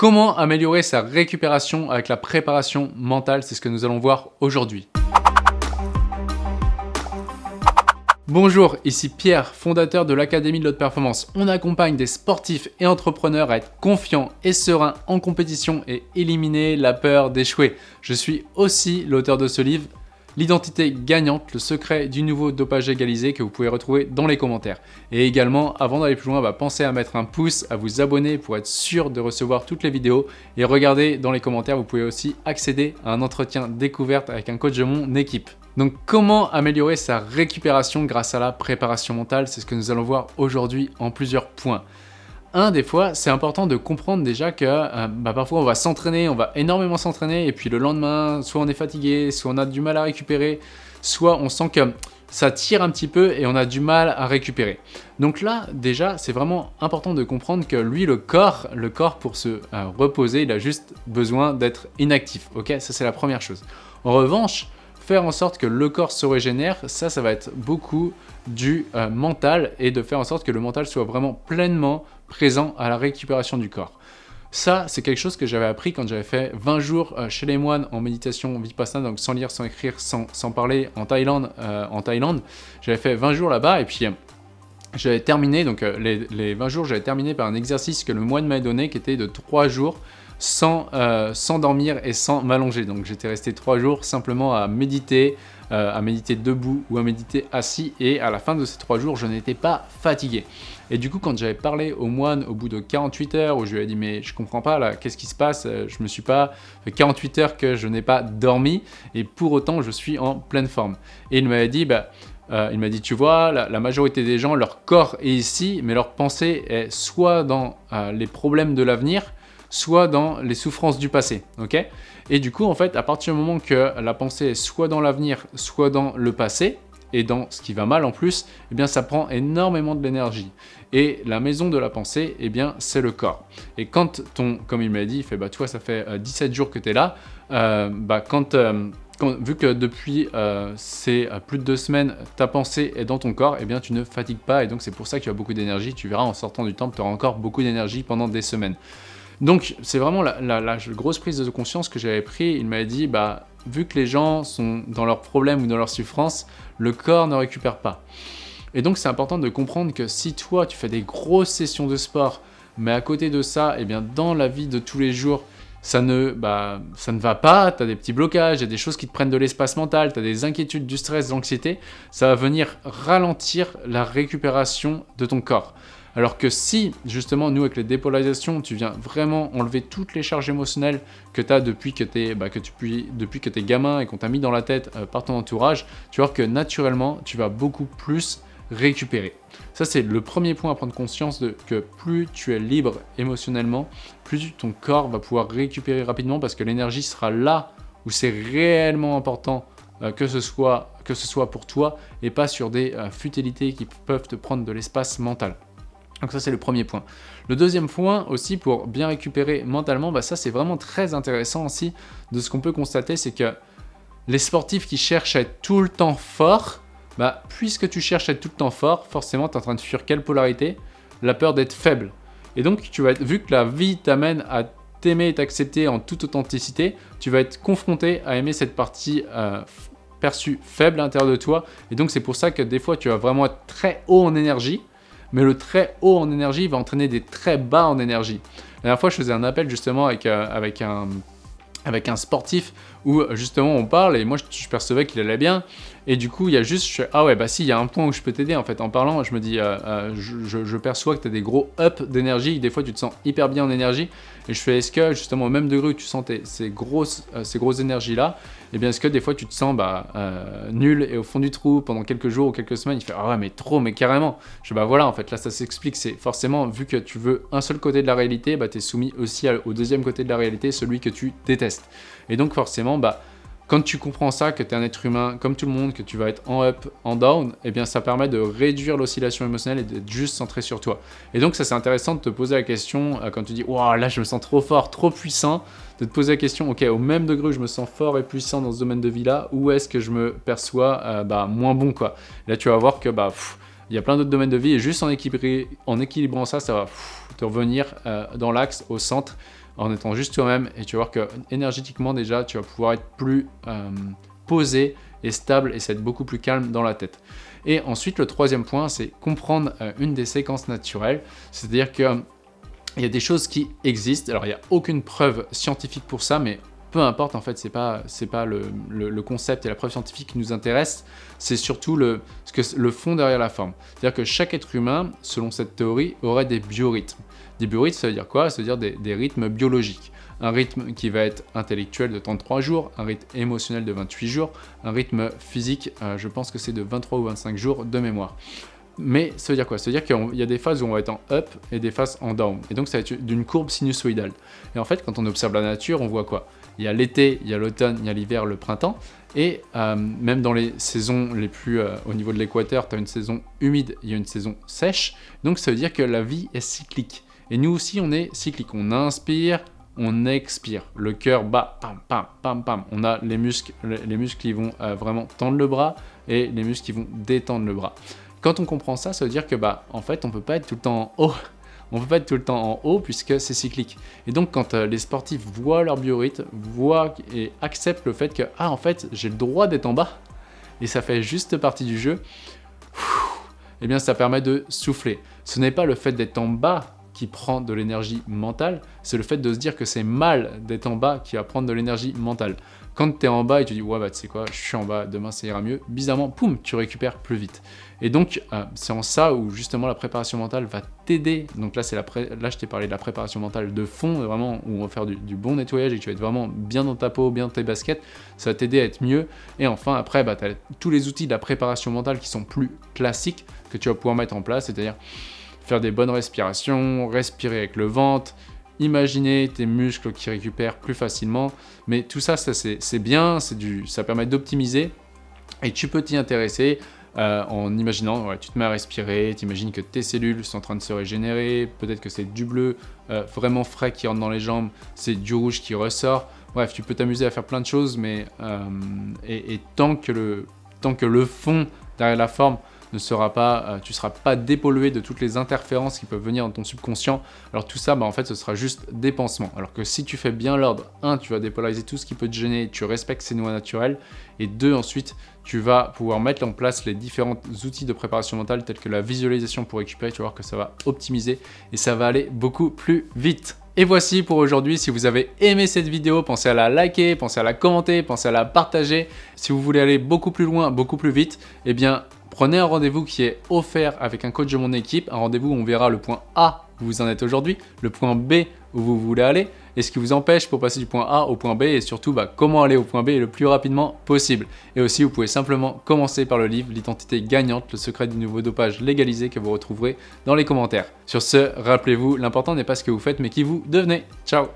Comment améliorer sa récupération avec la préparation mentale C'est ce que nous allons voir aujourd'hui. Bonjour, ici Pierre, fondateur de l'Académie de l'Haute Performance. On accompagne des sportifs et entrepreneurs à être confiants et sereins en compétition et éliminer la peur d'échouer. Je suis aussi l'auteur de ce livre l'identité gagnante, le secret du nouveau dopage égalisé que vous pouvez retrouver dans les commentaires. Et également, avant d'aller plus loin, bah, pensez à mettre un pouce, à vous abonner pour être sûr de recevoir toutes les vidéos. Et regardez dans les commentaires, vous pouvez aussi accéder à un entretien découverte avec un coach de mon équipe. Donc comment améliorer sa récupération grâce à la préparation mentale? C'est ce que nous allons voir aujourd'hui en plusieurs points. Un, des fois, c'est important de comprendre déjà que euh, bah, parfois on va s'entraîner, on va énormément s'entraîner, et puis le lendemain, soit on est fatigué, soit on a du mal à récupérer, soit on sent que ça tire un petit peu et on a du mal à récupérer. Donc là, déjà, c'est vraiment important de comprendre que lui, le corps, le corps pour se euh, reposer, il a juste besoin d'être inactif, ok? Ça, c'est la première chose. En revanche, faire en sorte que le corps se régénère, ça, ça va être beaucoup du euh, mental et de faire en sorte que le mental soit vraiment pleinement présent à la récupération du corps. Ça, c'est quelque chose que j'avais appris quand j'avais fait 20 jours euh, chez les moines en méditation vipassana, donc sans lire, sans écrire, sans, parler en Thaïlande. Euh, en Thaïlande. J'avais fait 20 jours là-bas et puis euh, j'avais terminé, donc les, les, 20 jours, j'avais terminé par un exercice que le moine m'a donné qui était de 3 jours sans, sans dormir et sans m'allonger. Donc j'étais resté 3 jours simplement à méditer, euh, à méditer debout ou à méditer assis et à la fin de ces trois jours, je n'étais pas fatigué. Et du coup, quand j'avais parlé au moine au bout de 48 heures, où je lui ai dit mais je comprends pas là, qu'est-ce qui se passe? Euh, Je me suis pas fait 48 heures que je n'ai pas dormi et pour autant je suis en pleine forme. Et il m'avait dit bah euh, il m'a dit, tu vois, la, majorité des gens, leur corps est ici, mais leur pensée est soit dans les problèmes de l'avenir, soit dans les souffrances du passé, ok? Et du coup, en fait, à partir du moment que la pensée est soit dans l'avenir, soit dans le passé, et dans ce qui va mal en plus, eh bien ça prend énormément de l'énergie. Et la maison de la pensée, eh bien c'est le corps. Et quand ton, comme il m'a dit, il fait bah tu vois ça fait 17 euh, jours que tu es là, euh, bah euh, quand, vu que depuis ces plus de deux semaines, ta pensée est dans ton corps, eh bien tu ne fatigues pas et donc c'est pour ça que tu as beaucoup d'énergie. Tu verras en sortant du temple, tu auras encore beaucoup d'énergie pendant des semaines. Donc c'est vraiment la, grosse prise de conscience que j'avais pris. Il m'a dit, bah, vu que les gens sont dans leurs problèmes ou dans leur souffrance, le corps ne récupère pas. Et donc c'est important de comprendre que si toi tu fais des grosses sessions de sport, mais à côté de ça, eh bien dans la vie de tous les jours, ça ne, bah, ça ne va pas, tu as des petits blocages, il y a des choses qui te prennent de l'espace mental, tu as des inquiétudes, du stress, de l'anxiété, ça va venir ralentir la récupération de ton corps. Alors que si, justement, nous, avec les dépolarisations, tu viens vraiment enlever toutes les charges émotionnelles que tu as depuis que tu es, bah, depuis que es gamin et qu'on t'a mis dans la tête euh, par ton entourage, tu vas voir que naturellement, tu vas beaucoup plus récupérer. Ça, c'est le premier point à prendre conscience de que plus tu es libre émotionnellement, plus ton corps va pouvoir récupérer rapidement parce que l'énergie sera là où c'est réellement important euh, que, ce soit, que ce soit pour toi et pas sur des euh, futilités qui peuvent te prendre de l'espace mental. Donc ça c'est le premier point. Le deuxième point aussi pour bien récupérer mentalement, bah ça c'est vraiment très intéressant aussi de ce qu'on peut constater, c'est que les sportifs qui cherchent à être tout le temps forts, bah puisque tu cherches à être tout le temps fort, forcément tu es en train de fuir quelle polarité? La peur d'être faible. Et donc tu vas être, vu que la vie t'amène à t'aimer et t'accepter en toute authenticité, tu vas être confronté à aimer cette partie euh, perçue faible à l'intérieur de toi. Et donc c'est pour ça que des fois tu vas vraiment être très haut en énergie, mais le très haut en énergie va entraîner des très bas en énergie. La dernière fois, je faisais un appel justement avec, euh, avec, un, avec un sportif où justement on parle et moi je, percevais qu'il allait bien. Et du coup il y a juste, ah ouais bah si il y a un point où je peux t'aider en fait. En parlant, je me dis, euh, euh, je, perçois que tu as des gros up d'énergie, des fois tu te sens hyper bien en énergie. Et je fais, est-ce que justement au même degré où tu sens ces grosses, ces grosses énergies là, et eh bien est-ce que des fois tu te sens bah, nul et au fond du trou pendant quelques jours ou quelques semaines, il fait, ah ouais mais trop, mais carrément, je bah voilà en fait. Là ça s'explique, c'est forcément vu que tu veux un seul côté de la réalité, bah tu es soumis aussi au deuxième côté de la réalité, celui que tu détestes. Et donc forcément, bah, quand tu comprends ça, que tu es un être humain comme tout le monde, que tu vas être en up, en down, eh bien ça permet de réduire l'oscillation émotionnelle et d'être juste centré sur toi. Et donc ça c'est intéressant de te poser la question euh, quand tu dis « Waouh, là je me sens trop fort, trop puissant », de te poser la question « Ok, au même degré je me sens fort et puissant dans ce domaine de vie-là, où est-ce que je me perçois euh, bah, moins bon ?» quoi? là tu vas voir que bah, il y a plein d'autres domaines de vie et juste en équilibrant ça, ça va revenir euh, dans l'axe, au centre, en étant juste toi-même et tu vas voir que énergétiquement déjà, tu vas pouvoir être plus euh, posé et stable et ça va être beaucoup plus calme dans la tête. Et ensuite, le troisième point, c'est comprendre euh, une des séquences naturelles, c'est-à-dire que il y a des choses qui existent. Alors, il n'y a aucune preuve scientifique pour ça, mais peu importe, en fait, c'est pas, pas le, concept et la preuve scientifique qui nous intéresse, c'est surtout le, fond derrière la forme. C'est-à-dire que chaque être humain, selon cette théorie, aurait des biorhythmes. Des biorhythmes, ça veut dire quoi? Ça veut dire des, des, rythmes biologiques. Un rythme qui va être intellectuel de 33 jours, un rythme émotionnel de 28 jours, un rythme physique, euh, je pense que c'est de 23 ou 25 jours de mémoire. Mais ça veut dire quoi? Ça veut dire qu'il y a des phases où on va être en up et des phases en down. Et donc ça va être d'une courbe sinusoïdale. Et en fait, quand on observe la nature, on voit quoi? Il y a l'été, il y a l'automne, il y a l'hiver, le printemps. Et euh, même dans les saisons les plus euh, au niveau de l'équateur, tu as une saison humide, il y a une saison sèche. Donc ça veut dire que la vie est cyclique. Et nous aussi, on est cyclique. On inspire, on expire. Le cœur bat, pam, pam, pam, pam. On a les muscles, les muscles qui vont euh, vraiment tendre le bras et les muscles qui vont détendre le bras. Quand on comprend ça, ça veut dire que bah en fait on peut pas être tout le temps en haut. On peut pas être tout le temps en haut puisque c'est cyclique. Et donc quand euh, les sportifs voient leur biorhythme, voient et acceptent le fait que ah en fait j'ai le droit d'être en bas et ça fait juste partie du jeu, eh bien ça permet de souffler. Ce n'est pas le fait d'être en bas qui prend de l'énergie mentale, c'est le fait de se dire que c'est mal d'être en bas qui va prendre de l'énergie mentale. Quand tu es en bas et tu dis « ouais bah tu sais quoi, je suis en bas, demain ça ira mieux », bizarrement, poum, tu récupères plus vite. Et donc, euh, c'est en ça où justement la préparation mentale va t'aider. Donc là, la là je t'ai parlé de la préparation mentale de fond, vraiment, où on va faire du, bon nettoyage et que tu vas être vraiment bien dans ta peau, bien dans tes baskets. Ça va t'aider à être mieux. Et enfin, après, bah, tu as tous les outils de la préparation mentale qui sont plus classiques que tu vas pouvoir mettre en place, c'est-à-dire faire des bonnes respirations, respirer avec le ventre, imaginer tes muscles qui récupèrent plus facilement. Mais tout ça, ça c'est bien, ça permet d'optimiser et tu peux t'y intéresser euh, en imaginant, tu te mets à respirer, tu imagines que tes cellules sont en train de se régénérer, peut-être que c'est du bleu euh, vraiment frais qui rentre dans les jambes, c'est du rouge qui ressort. Bref, tu peux t'amuser à faire plein de choses, mais euh, et, et tant, que le, tant que le fond derrière la forme ne sera pas, euh, tu ne seras pas dépollué de toutes les interférences qui peuvent venir dans ton subconscient. Alors tout ça, bah, en fait, ce sera juste des pansements. Alors que si tu fais bien l'ordre, un, tu vas dépolariser tout ce qui peut te gêner, tu respectes ces noix naturelles, et deux, ensuite, tu vas pouvoir mettre en place les différents outils de préparation mentale tels que la visualisation pour récupérer, tu vas voir que ça va optimiser et ça va aller beaucoup plus vite. Et voici pour aujourd'hui, si vous avez aimé cette vidéo, pensez à la liker, pensez à la commenter, pensez à la partager. Si vous voulez aller beaucoup plus loin, beaucoup plus vite, eh bien Prenez un rendez-vous qui est offert avec un coach de mon équipe, un rendez-vous où on verra le point A où vous en êtes aujourd'hui, le point B où vous voulez aller, et ce qui vous empêche pour passer du point A au point B, et surtout bah, comment aller au point B le plus rapidement possible. Et aussi, vous pouvez simplement commencer par le livre L'identité gagnante, le secret du nouveau dopage légalisé que vous retrouverez dans les commentaires. Sur ce, rappelez-vous, l'important n'est pas ce que vous faites, mais qui vous devenez. Ciao